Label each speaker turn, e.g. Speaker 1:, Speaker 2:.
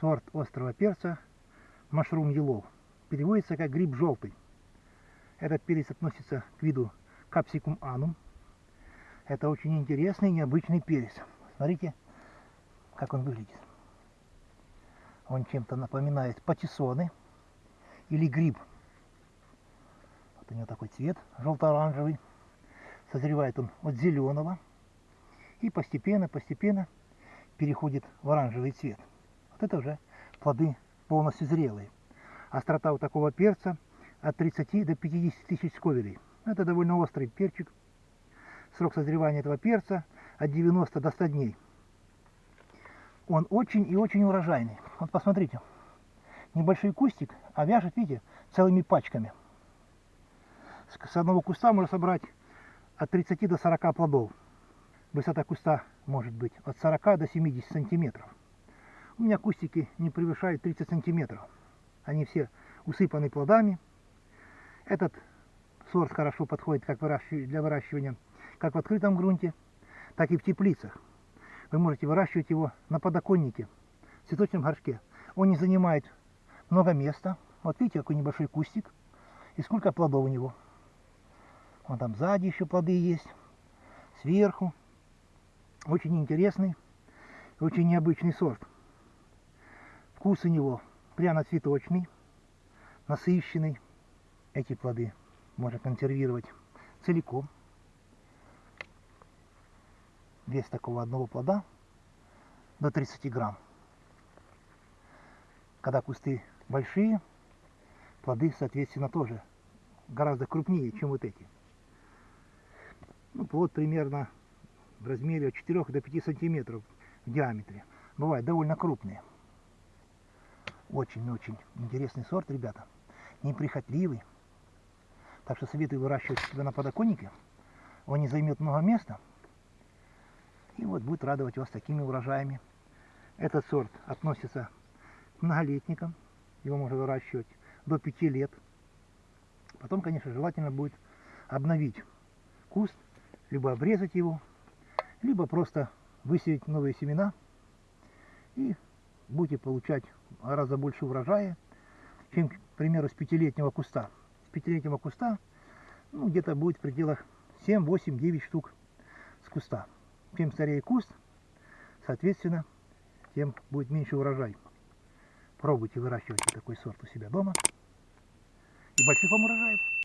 Speaker 1: сорт острого перца Mushroom Yellow. Переводится как гриб желтый. Этот перец относится к виду Capsicum anum. Это очень интересный, необычный перец. Смотрите, как он выглядит. Он чем-то напоминает патиссоны или гриб. Вот у него такой цвет желто-оранжевый. Созревает он от зеленого и постепенно, постепенно переходит в оранжевый цвет. Вот это уже плоды полностью зрелые. Острота у такого перца от 30 до 50 тысяч сковелей. Это довольно острый перчик. Срок созревания этого перца от 90 до 100 дней. Он очень и очень урожайный. Вот посмотрите. Небольшой кустик, а вяжет, видите, целыми пачками. С одного куста можно собрать от 30 до 40 плодов. Высота куста может быть от 40 до 70 сантиметров. У меня кустики не превышают 30 сантиметров. Они все усыпаны плодами. Этот сорт хорошо подходит как для выращивания как в открытом грунте, так и в теплицах. Вы можете выращивать его на подоконнике, в цветочном горшке. Он не занимает много места. Вот видите, какой небольшой кустик. И сколько плодов у него. Вон там сзади еще плоды есть. Сверху. Очень интересный, очень необычный сорт. Вкус у него пряно-цветочный, насыщенный. Эти плоды можно консервировать целиком. Вес такого одного плода до 30 грамм. Когда кусты большие, плоды, соответственно, тоже гораздо крупнее, чем вот эти. Ну, плод примерно в размере от 4 до 5 сантиметров в диаметре. Бывают довольно крупные. Очень-очень интересный сорт, ребята. Неприхотливый. Так что советую выращивать себя на подоконнике. Он не займет много места. И вот будет радовать вас такими урожаями. Этот сорт относится к многолетникам. Его можно выращивать до 5 лет. Потом, конечно, желательно будет обновить куст, либо обрезать его, либо просто высеять новые семена и будете получать гораздо больше урожая, чем, к примеру, с пятилетнего куста. С пятилетнего куста ну, где-то будет в пределах 7, 8, 9 штук с куста. Чем старее куст, соответственно, тем будет меньше урожай. Пробуйте выращивать такой сорт у себя дома. И больших вам урожаев!